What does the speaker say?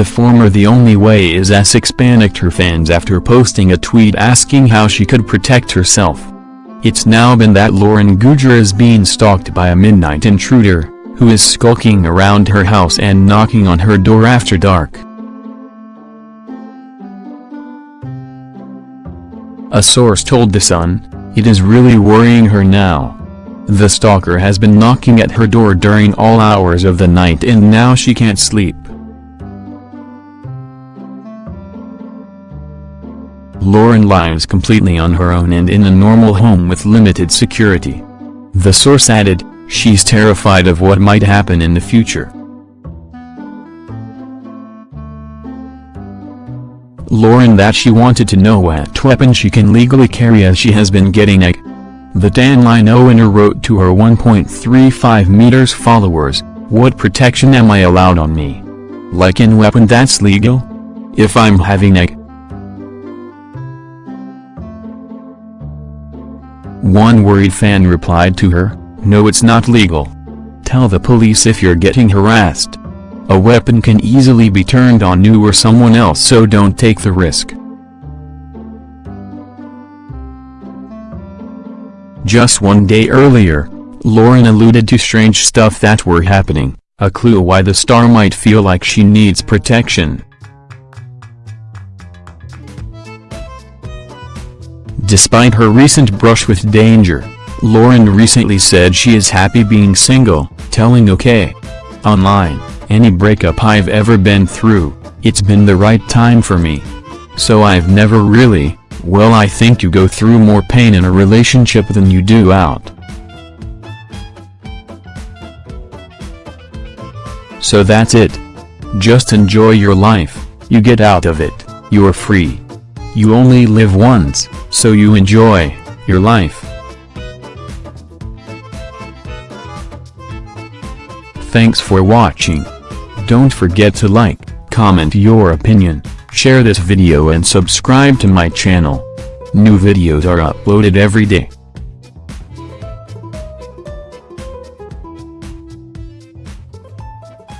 The former The only way is Essex panicked her fans after posting a tweet asking how she could protect herself. It's now been that Lauren Goodger is being stalked by a midnight intruder, who is skulking around her house and knocking on her door after dark. A source told The Sun, it is really worrying her now. The stalker has been knocking at her door during all hours of the night and now she can't sleep. Lauren lives completely on her own and in a normal home with limited security. The source added, she's terrified of what might happen in the future. Lauren that she wanted to know what weapon she can legally carry as she has been getting a the Dan owner wrote to her 1.35 meters followers, what protection am I allowed on me? Like in weapon that's legal? If I'm having a One worried fan replied to her, no it's not legal. Tell the police if you're getting harassed. A weapon can easily be turned on you or someone else so don't take the risk. Just one day earlier, Lauren alluded to strange stuff that were happening, a clue why the star might feel like she needs protection. Despite her recent brush with danger, Lauren recently said she is happy being single, telling OK! Online, any breakup I've ever been through, it's been the right time for me. So I've never really, well I think you go through more pain in a relationship than you do out. So that's it. Just enjoy your life, you get out of it, you're free. You only live once, so you enjoy your life. Thanks for watching. Don't forget to like, comment your opinion, share this video and subscribe to my channel. New videos are uploaded every day.